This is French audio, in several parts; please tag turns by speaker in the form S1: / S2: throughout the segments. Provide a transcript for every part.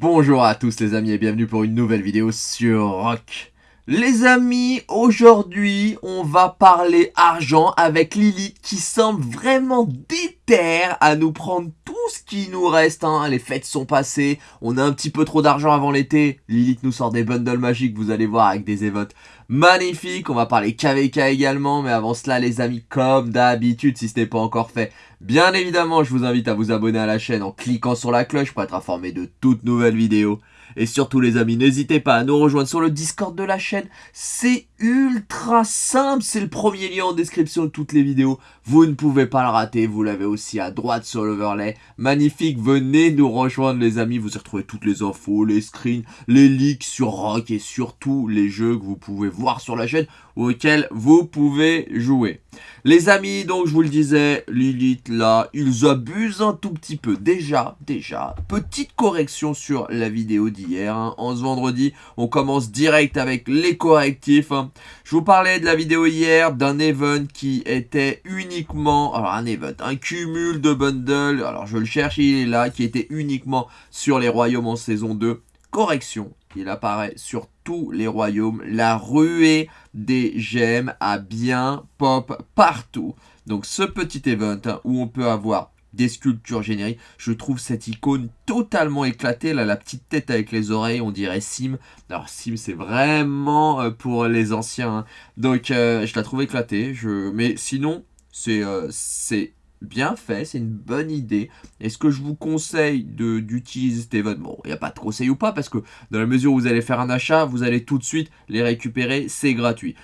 S1: Bonjour à tous les amis et bienvenue pour une nouvelle vidéo sur Rock. Les amis, aujourd'hui on va parler argent avec Lilith qui semble vraiment déterre à nous prendre ce qui nous reste. Hein. Les fêtes sont passées, on a un petit peu trop d'argent avant l'été. Lilith nous sort des bundles magiques, vous allez voir, avec des évotes magnifiques. On va parler KVK également, mais avant cela les amis, comme d'habitude, si ce n'est pas encore fait, bien évidemment je vous invite à vous abonner à la chaîne en cliquant sur la cloche pour être informé de toutes nouvelles vidéos. Et surtout les amis, n'hésitez pas à nous rejoindre sur le Discord de la chaîne. C'est ultra simple, c'est le premier lien en description de toutes les vidéos. Vous ne pouvez pas le rater, vous l'avez aussi à droite sur l'overlay. Magnifique, venez nous rejoindre les amis, vous y retrouvez toutes les infos, les screens, les leaks sur Rock et surtout les jeux que vous pouvez voir sur la chaîne auxquels vous pouvez jouer. Les amis, donc je vous le disais, Lilith là, ils abusent un tout petit peu. Déjà, déjà, petite correction sur la vidéo d'hier. Hein. En ce vendredi, on commence direct avec les correctifs. Hein. Je vous parlais de la vidéo hier, d'un event qui était uniquement, alors un event, un cumul de bundles, alors je le cherche, il est là, qui était uniquement sur les royaumes en saison 2. Correction, il apparaît sur tous les royaumes. La ruée des gemmes a bien pop partout. Donc ce petit event hein, où on peut avoir des sculptures génériques. Je trouve cette icône totalement éclatée. Là, la petite tête avec les oreilles, on dirait Sim. Alors, Sim, c'est vraiment euh, pour les anciens. Hein. Donc, euh, je la trouve éclatée. Je... Mais sinon, c'est euh, c'est bien fait, c'est une bonne idée. Est-ce que je vous conseille d'utiliser cet événement il n'y a pas de conseil ou pas, parce que dans la mesure où vous allez faire un achat, vous allez tout de suite les récupérer, c'est gratuit.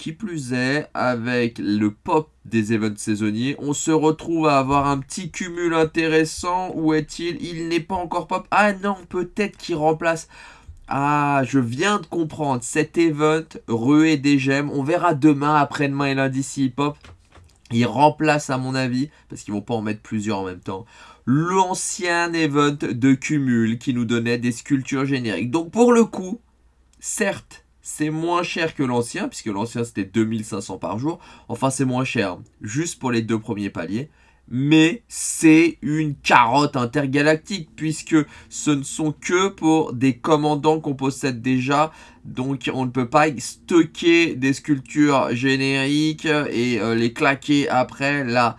S1: Qui plus est, avec le pop des events saisonniers, on se retrouve à avoir un petit cumul intéressant. Où est-il? Il, n'est pas encore pop. Ah non, peut-être qu'il remplace... Ah, je viens de comprendre. Cet event, ruée des gemmes, on verra demain, après-demain et lundi s'il pop. Il remplace à mon avis, parce qu'ils vont pas en mettre plusieurs en même temps, l'ancien event de cumul qui nous donnait des sculptures génériques. Donc pour le coup, certes, c'est moins cher que l'ancien, puisque l'ancien c'était 2500 par jour. Enfin c'est moins cher, juste pour les deux premiers paliers mais c'est une carotte intergalactique puisque ce ne sont que pour des commandants qu'on possède déjà. Donc on ne peut pas stocker des sculptures génériques et euh, les claquer après. Là,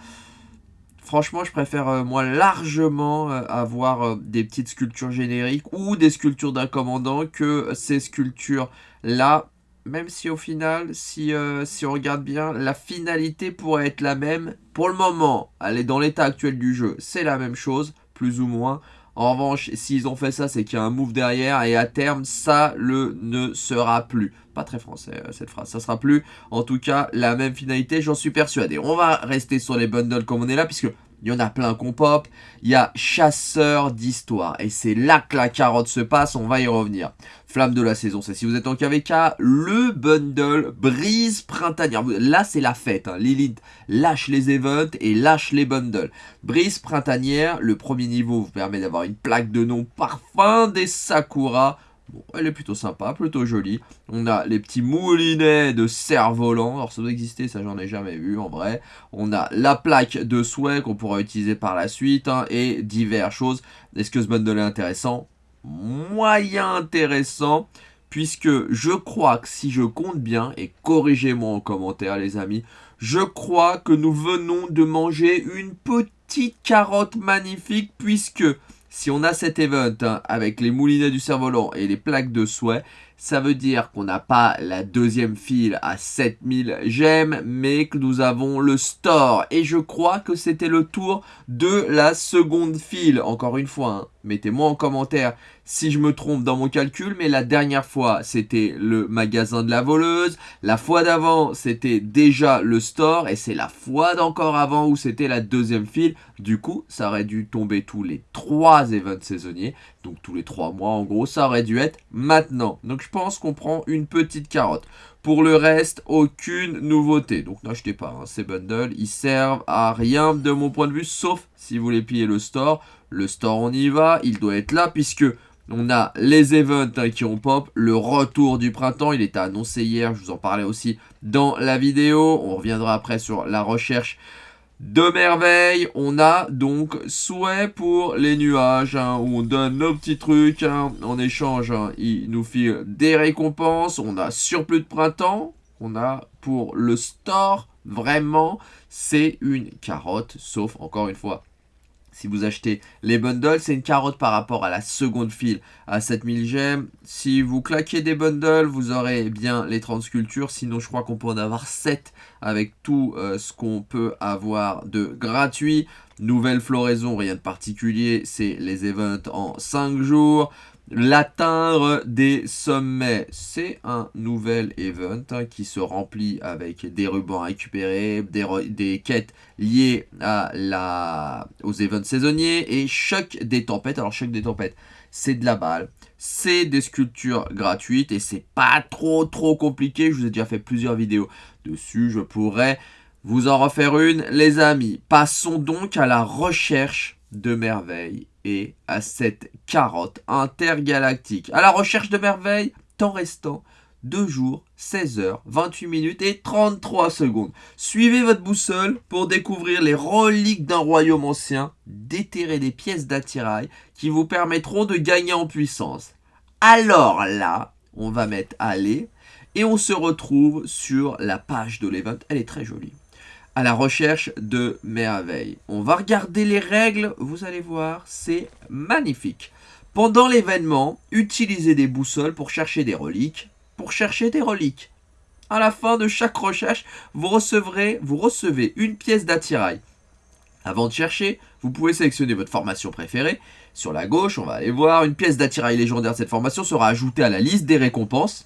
S1: franchement, je préfère euh, moi largement euh, avoir des petites sculptures génériques ou des sculptures d'un commandant que ces sculptures-là même si au final, si, euh, si on regarde bien, la finalité pourrait être la même. Pour le moment, elle est dans l'état actuel du jeu, c'est la même chose, plus ou moins. En revanche, s'ils ont fait ça, c'est qu'il y a un move derrière et à terme, ça le ne sera plus. Pas très français euh, cette phrase, ça sera plus en tout cas la même finalité, j'en suis persuadé. On va rester sur les bundles comme on est là, puisque il y en a plein qu'on pop. Il y a chasseur d'histoire. Et c'est là que la carotte se passe. On va y revenir. Flamme de la saison, c'est si vous êtes en KVK, le bundle brise printanière. Là, c'est la fête. Hein. Lilith lâche les events et lâche les bundles. Brise printanière, le premier niveau vous permet d'avoir une plaque de nom parfum des Sakura elle est plutôt sympa, plutôt jolie. On a les petits moulinets de cerf-volant. Alors ça doit exister, ça j'en ai jamais vu en vrai. On a la plaque de souhait qu'on pourra utiliser par la suite. Hein, et diverses choses. Est-ce que ce bundle est intéressant? Moyen intéressant. Puisque je crois que si je compte bien, et corrigez-moi en commentaire les amis, je crois que nous venons de manger une petite carotte magnifique puisque si on a cet event hein, avec les moulinets du cerf-volant et les plaques de souhait, ça veut dire qu'on n'a pas la deuxième file à 7000 gemmes, mais que nous avons le store. Et je crois que c'était le tour de la seconde file. Encore une fois, hein, mettez-moi en commentaire si je me trompe dans mon calcul, mais la dernière fois, c'était le magasin de la voleuse. La fois d'avant, c'était déjà le store. Et c'est la fois d'encore avant où c'était la deuxième file. Du coup, ça aurait dû tomber tous les trois events saisonniers. Donc tous les trois mois, en gros, ça aurait dû être maintenant. Donc je pense qu'on prend une petite carotte. Pour le reste, aucune nouveauté. Donc n'achetez pas hein, ces bundles. Ils servent à rien de mon point de vue, sauf si vous voulez piller le store. Le store, on y va. Il doit être là puisque on a les events hein, qui ont pop, le retour du printemps, il était annoncé hier, je vous en parlais aussi dans la vidéo. On reviendra après sur la recherche de merveille. On a donc souhait pour les nuages, hein, où on donne nos petits trucs. Hein. en échange, hein, il nous file des récompenses. On a surplus de printemps. On a pour le store, vraiment, c'est une carotte. Sauf, encore une fois, si vous achetez les bundles, c'est une carotte par rapport à la seconde file à 7000 gemmes. Si vous claquez des bundles, vous aurez bien les 30 sculptures. Sinon, je crois qu'on peut en avoir 7 avec tout euh, ce qu'on peut avoir de gratuit. Nouvelle floraison, rien de particulier, c'est les events en 5 jours. L'atteindre des sommets, c'est un nouvel event hein, qui se remplit avec des rubans à récupérer, des, quêtes liées aux events saisonniers et choc des tempêtes. Alors choc des tempêtes, c'est de la balle, c'est des sculptures gratuites et c'est pas trop trop compliqué. Je vous ai déjà fait plusieurs vidéos dessus, je pourrais vous en refaire une les amis. Passons donc à la recherche de merveilles et à cette carotte intergalactique. À la recherche de merveilles, temps restant 2 jours, 16 heures, 28 minutes et 33 secondes. Suivez votre boussole pour découvrir les reliques d'un royaume ancien, déterrer des pièces d'attirail qui vous permettront de gagner en puissance. Alors là, on va mettre aller et on se retrouve sur la page de l'event. Elle est très jolie à la recherche de merveilles. On va regarder les règles, vous allez voir, c'est magnifique. Pendant l'événement, utilisez des boussoles pour chercher des reliques. Pour chercher des reliques. À la fin de chaque recherche, vous recevrez, vous recevez une pièce d'attirail. Avant de chercher, vous pouvez sélectionner votre formation préférée. Sur la gauche, on va aller voir, une pièce d'attirail légendaire de cette formation sera ajoutée à la liste des récompenses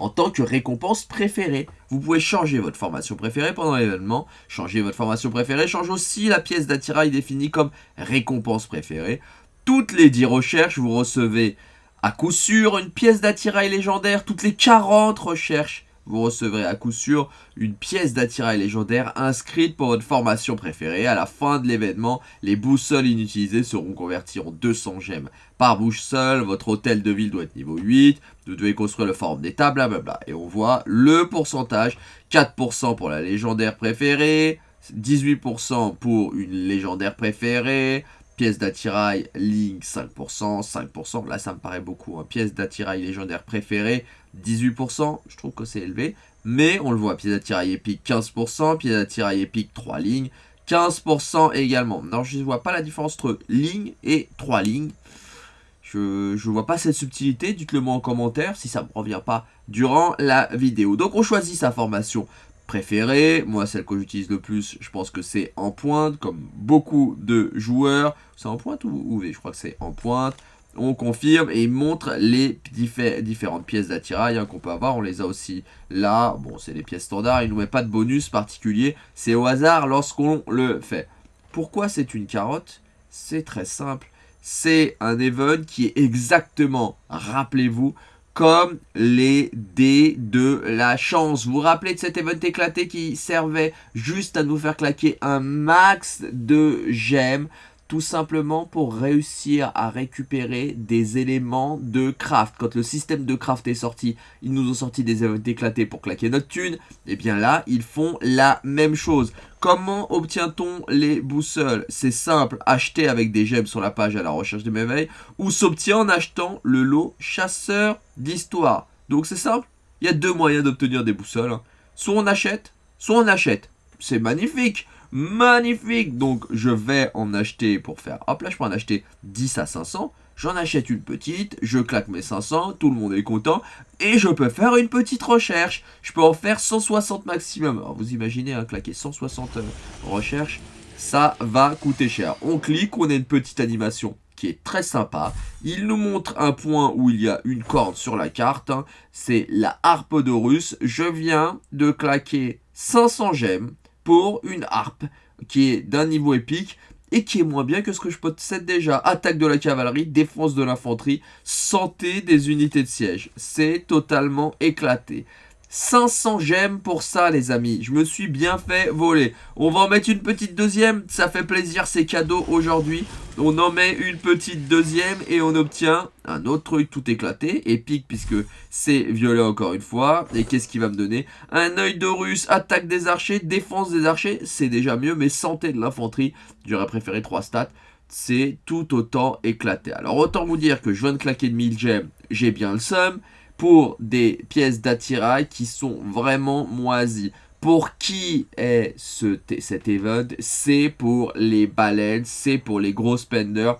S1: en tant que récompense préférée. Vous pouvez changer votre formation préférée pendant l'événement. Changer votre formation préférée change aussi la pièce d'attirail définie comme récompense préférée. Toutes les 10 recherches, vous recevez à coup sûr une pièce d'attirail légendaire. Toutes les 40 recherches, vous recevrez à coup sûr une pièce d'attirail légendaire inscrite pour votre formation préférée. À la fin de l'événement, les boussoles inutilisées seront converties en 200 gemmes par boussole. Votre hôtel de ville doit être niveau 8. Vous devez construire le forum d'état, blablabla. Et on voit le pourcentage 4% pour la légendaire préférée, 18% pour une légendaire préférée, pièce d'attirail Link 5%, 5%, là ça me paraît beaucoup, hein. pièce d'attirail légendaire préférée 18%, je trouve que c'est élevé, mais on le voit, pièce d'attirail épique 15%, pièce d'attirail épique 3 lignes, 15% également. Non, je ne vois pas la différence entre ligne et 3 lignes. Je ne vois pas cette subtilité, dites-le moi en commentaire si ça ne me revient pas durant la vidéo. Donc on choisit sa formation préférée. Moi, celle que j'utilise le plus, je pense que c'est en pointe, comme beaucoup de joueurs. C'est en pointe ou V? Je crois que c'est en pointe on confirme et il montre les différentes pièces d'attirail hein, qu'on peut avoir. On les a aussi là. Bon, c'est les pièces standards. Il ne nous met pas de bonus particulier. C'est au hasard lorsqu'on le fait. Pourquoi c'est une carotte? C'est très simple. C'est un event qui est exactement, rappelez-vous, comme les dés de la chance. Vous vous rappelez de cet event éclaté qui servait juste à nous faire claquer un max de gemmes tout simplement pour réussir à récupérer des éléments de craft. Quand le système de craft est sorti, ils nous ont sorti des éclatés pour claquer notre thune. Et eh bien là, ils font la même chose. Comment obtient-on les boussoles? C'est simple, acheter avec des gemmes sur la page à la recherche de merveilles ou s'obtient en achetant le lot chasseur d'histoire. Donc c'est simple, il y a deux moyens d'obtenir des boussoles. Hein. Soit on achète, soit on achète. C'est magnifique magnifique. Donc je vais en acheter pour faire, hop là je peux en acheter 10 à 500. J'en achète une petite, je claque mes 500, tout le monde est content. Et je peux faire une petite recherche. Je peux en faire 160 maximum. Alors vous imaginez, hein, claquer 160 euh, recherches, ça va coûter cher. On clique, on a une petite animation qui est très sympa. Il nous montre un point où il y a une corde sur la carte. Hein. C'est la harpe russe Je viens de claquer 500 gemmes pour une harpe qui est d'un niveau épique et qui est moins bien que ce que je possède déjà. Attaque de la cavalerie, défense de l'infanterie, santé des unités de siège. C'est totalement éclaté. 500 gemmes pour ça les amis, je me suis bien fait voler. On va en mettre une petite deuxième, ça fait plaisir, c'est cadeau aujourd'hui. On en met une petite deuxième et on obtient un autre truc tout éclaté, épique puisque c'est violet encore une fois. Et qu'est-ce qui va me donner? Un œil de russe, attaque des archers, défense des archers, c'est déjà mieux, mais santé de l'infanterie, j'aurais préféré 3 stats c'est tout autant éclaté. Alors autant vous dire que je viens de claquer de 1000 gemmes, j'ai bien le seum, pour des pièces d'attirail qui sont vraiment moisies. Pour qui est ce, cet event C'est pour les baleines, c'est pour les gros spenders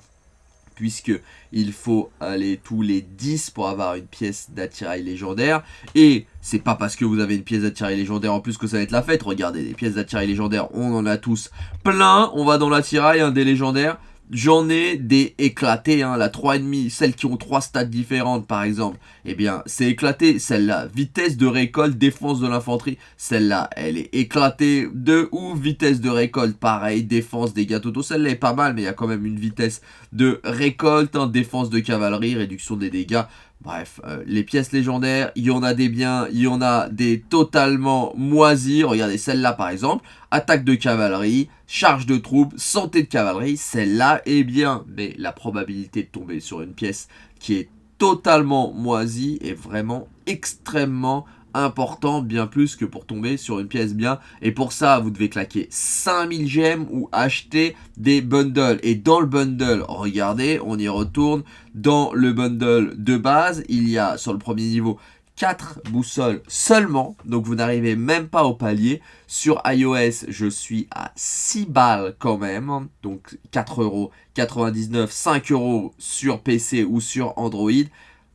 S1: puisque il faut aller tous les 10 pour avoir une pièce d'attirail légendaire. Et c'est pas parce que vous avez une pièce d'attirail légendaire en plus que ça va être la fête. Regardez, des pièces d'attirail légendaires, on en a tous plein. On va dans l'attirail, un des légendaires. J'en ai des éclatés, hein, la 3,5, celles qui ont 3 stats différentes par exemple. Eh bien, c'est éclaté, celle-là, vitesse de récolte, défense de l'infanterie, celle-là, elle est éclatée de ouf, vitesse de récolte, pareil, défense, dégâts totaux, celle-là est pas mal, mais il y a quand même une vitesse de récolte, hein, défense de cavalerie, réduction des dégâts, Bref, euh, les pièces légendaires, il y en a des biens, il y en a des totalement moisis. Regardez celle-là par exemple, attaque de cavalerie, charge de troupes, santé de cavalerie, celle-là est bien. Mais la probabilité de tomber sur une pièce qui est totalement moisie est vraiment extrêmement important, bien plus que pour tomber sur une pièce bien. Et pour ça, vous devez claquer 5000 gemmes ou acheter des bundles. Et dans le bundle, regardez, on y retourne. Dans le bundle de base, il y a sur le premier niveau 4 boussoles seulement, donc vous n'arrivez même pas au palier. Sur iOS, je suis à 6 balles quand même, donc 4 euros 99, 5 euros sur PC ou sur Android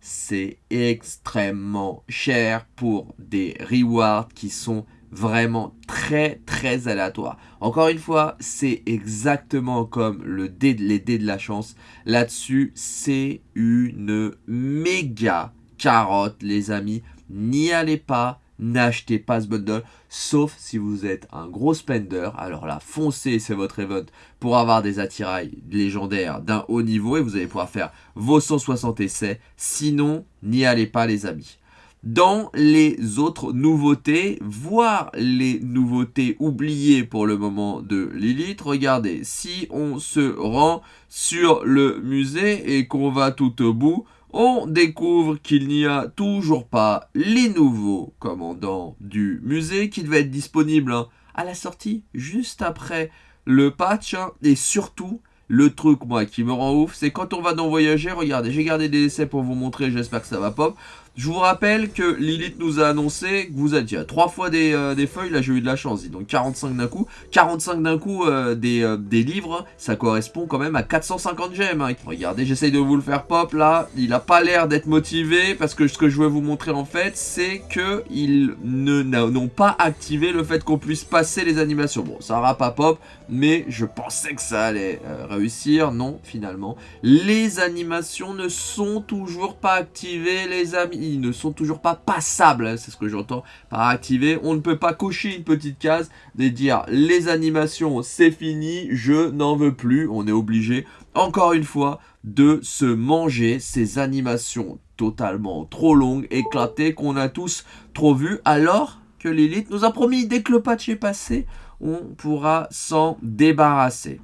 S1: c'est extrêmement cher pour des rewards qui sont vraiment très très aléatoires. Encore une fois, c'est exactement comme le dé, les dés de la chance. Là-dessus, c'est une méga carotte les amis. N'y allez pas, n'achetez pas ce bundle, sauf si vous êtes un gros spender. Alors là, foncez, c'est votre event pour avoir des attirails légendaires d'un haut niveau et vous allez pouvoir faire vos 160 essais. Sinon, n'y allez pas les amis. Dans les autres nouveautés, voire les nouveautés oubliées pour le moment de Lilith, regardez, si on se rend sur le musée et qu'on va tout au bout, on découvre qu'il n'y a toujours pas les nouveaux commandants du musée qui devaient être disponibles hein, à la sortie, juste après le patch, hein, et surtout, le truc, moi, qui me rend ouf, c'est quand on va dans Voyager, regardez, j'ai gardé des essais pour vous montrer, j'espère que ça va pop. Je vous rappelle que Lilith nous a annoncé que vous aviez trois fois des, euh, des, feuilles, là j'ai eu de la chance, donc 45 d'un coup. 45 d'un coup euh, des, euh, des, livres, ça correspond quand même à 450 gemmes. Hein. Regardez, j'essaye de vous le faire pop là, il a pas l'air d'être motivé parce que ce que je veux vous montrer en fait, c'est que ils n'ont pas activé le fait qu'on puisse passer les animations. Bon, ça aura pas pop, mais je pensais que ça allait réussir, non finalement. Les animations ne sont toujours pas activées les amis ils ne sont toujours pas passables, hein, c'est ce que j'entends par activer. On ne peut pas cocher une petite case et dire les animations c'est fini, je n'en veux plus. On est obligé, encore une fois, de se manger ces animations totalement trop longues, éclatées, qu'on a tous trop vues, alors que Lilith nous a promis, dès que le patch est passé, on pourra s'en débarrasser.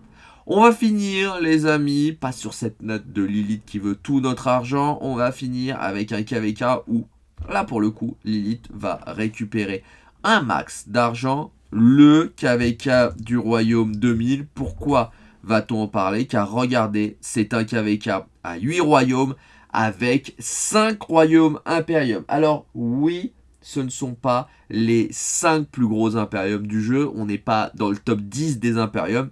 S1: On va finir, les amis, pas sur cette note de Lilith qui veut tout notre argent. On va finir avec un KVK où, là pour le coup, Lilith va récupérer un max d'argent. Le KVK du royaume 2000. Pourquoi va-t-on en parler? Car regardez, c'est un KVK à 8 royaumes avec 5 royaumes impériums. Alors oui, ce ne sont pas les 5 plus gros impériums du jeu. On n'est pas dans le top 10 des impériums.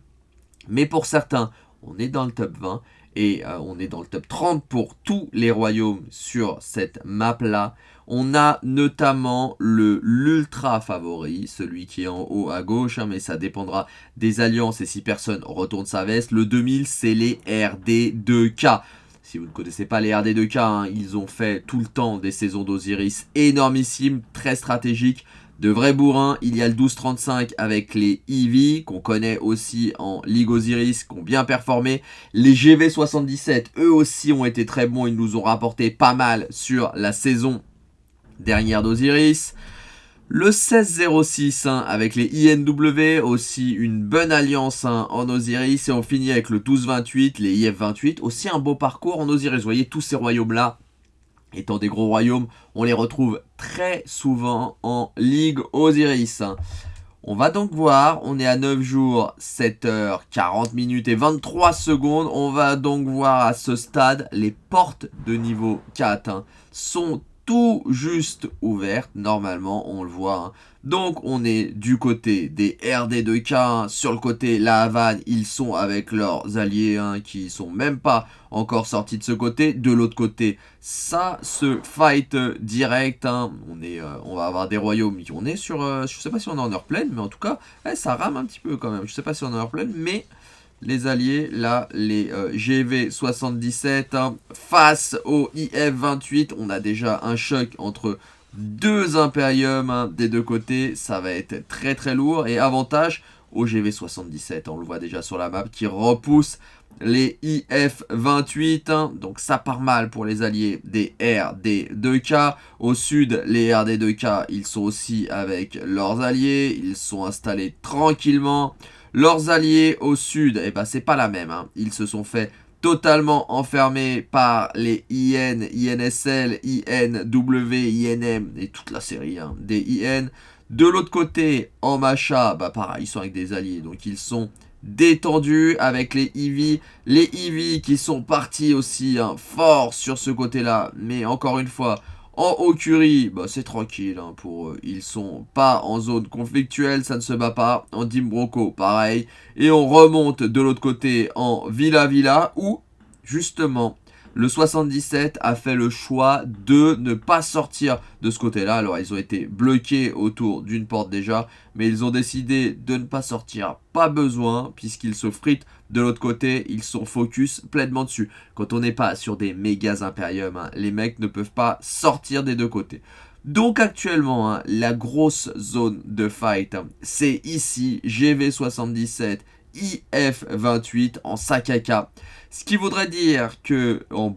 S1: Mais pour certains, on est dans le top 20 et euh, on est dans le top 30 pour tous les royaumes sur cette map-là. On a notamment le l'ultra favori, celui qui est en haut à gauche, hein, mais ça dépendra des alliances et si personne retourne sa veste. Le 2000, c'est les RD2K. Si vous ne connaissez pas les RD2K, hein, ils ont fait tout le temps des saisons d'Osiris énormissimes, très stratégiques de vrais bourrins. Il y a le 12-35 avec les Eevee, qu'on connaît aussi en Ligue Osiris, qui ont bien performé. Les GV77, eux aussi ont été très bons. Ils nous ont rapporté pas mal sur la saison dernière d'Osiris. Le 1606 hein, avec les INW, aussi une bonne alliance hein, en Osiris. Et on finit avec le 1228, les IF28. Aussi un beau parcours en Osiris. Vous voyez, tous ces royaumes-là, étant des gros royaumes, on les retrouve très souvent en Ligue Osiris. Hein. On va donc voir, on est à 9 jours, 7 heures, 40 minutes et 23 secondes. On va donc voir à ce stade, les portes de niveau 4 sont tout juste ouverte, normalement, on le voit. Hein. Donc, on est du côté des RD2K, sur le côté La Havane, ils sont avec leurs alliés, hein, qui sont même pas encore sortis de ce côté. De l'autre côté, ça se fight direct, hein. on, euh, on va avoir des royaumes, on est sur, euh, je sais pas si on est en heure pleine, mais en tout cas, eh, ça rame un petit peu quand même. Je sais pas si on est en heure pleine, mais les alliés, là, les euh, GV77 hein, face au IF28. On a déjà un choc entre deux Imperium hein, des deux côtés. Ça va être très très lourd. Et avantage au GV77, on le voit déjà sur la map, qui repousse les IF-28, hein. donc ça part mal pour les alliés des RD2K. Au sud, les RD2K, ils sont aussi avec leurs alliés, ils sont installés tranquillement. Leurs alliés au sud, eh ben, c'est pas la même. Hein. Ils se sont fait totalement enfermés par les IN, INSL, INW, INM et toute la série hein, des IN. De l'autre côté, en Macha, bah pareil, ils sont avec des alliés, donc ils sont détendus avec les EV. Les EV qui sont partis aussi hein, fort sur ce côté-là, mais encore une fois, en Okuri, bah, c'est tranquille hein, pour eux. Ils sont pas en zone conflictuelle, ça ne se bat pas. En Dimbroco, pareil. Et on remonte de l'autre côté en Villa Villa, où, justement, le 77 a fait le choix de ne pas sortir de ce côté-là. Alors, ils ont été bloqués autour d'une porte déjà, mais ils ont décidé de ne pas sortir. Pas besoin, puisqu'ils se fritent de l'autre côté. Ils sont focus pleinement dessus. Quand on n'est pas sur des mégas impériums, hein, les mecs ne peuvent pas sortir des deux côtés. Donc actuellement, hein, la grosse zone de fight, hein, c'est ici, GV77 IF28 en Sakaka. Ce qui voudrait dire que en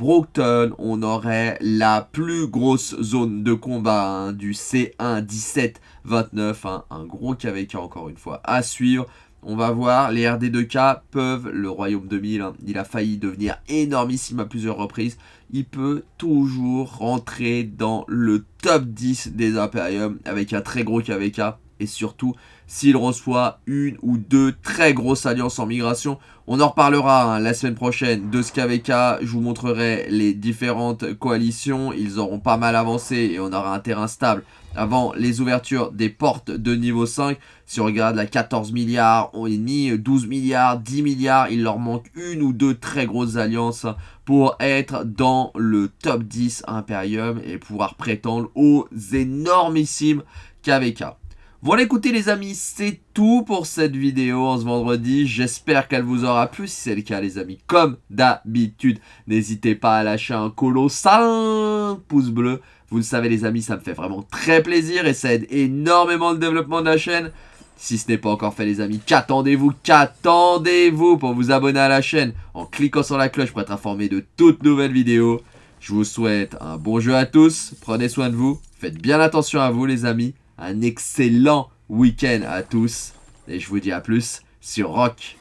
S1: on aurait la plus grosse zone de combat hein, du C1 1729. Hein, un gros KVK encore une fois à suivre. On va voir, les RD2K peuvent, le Royaume 2000, hein, il a failli devenir énormissime à plusieurs reprises. Il peut toujours rentrer dans le top 10 des Imperium avec un très gros KVK et surtout s'il reçoit une ou deux très grosses alliances en migration. On en reparlera hein, la semaine prochaine de ce KVK, je vous montrerai les différentes coalitions, ils auront pas mal avancé et on aura un terrain stable avant les ouvertures des portes de niveau 5. Si on regarde la 14 milliards, on est ni 12 milliards, 10 milliards, il leur manque une ou deux très grosses alliances pour être dans le top 10 Imperium et pouvoir prétendre aux énormissimes KVK. Voilà écoutez les amis, c'est tout pour cette vidéo en ce vendredi. J'espère qu'elle vous aura plu. Si c'est le cas les amis, comme d'habitude, n'hésitez pas à lâcher un colossal pouce bleu. Vous le savez les amis, ça me fait vraiment très plaisir et ça aide énormément le développement de la chaîne. Si ce n'est pas encore fait les amis, qu'attendez-vous Qu'attendez-vous pour vous abonner à la chaîne en cliquant sur la cloche pour être informé de toutes nouvelles vidéos Je vous souhaite un bon jeu à tous, prenez soin de vous, faites bien attention à vous les amis un excellent week-end à tous. Et je vous dis à plus sur Rock.